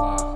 Wow.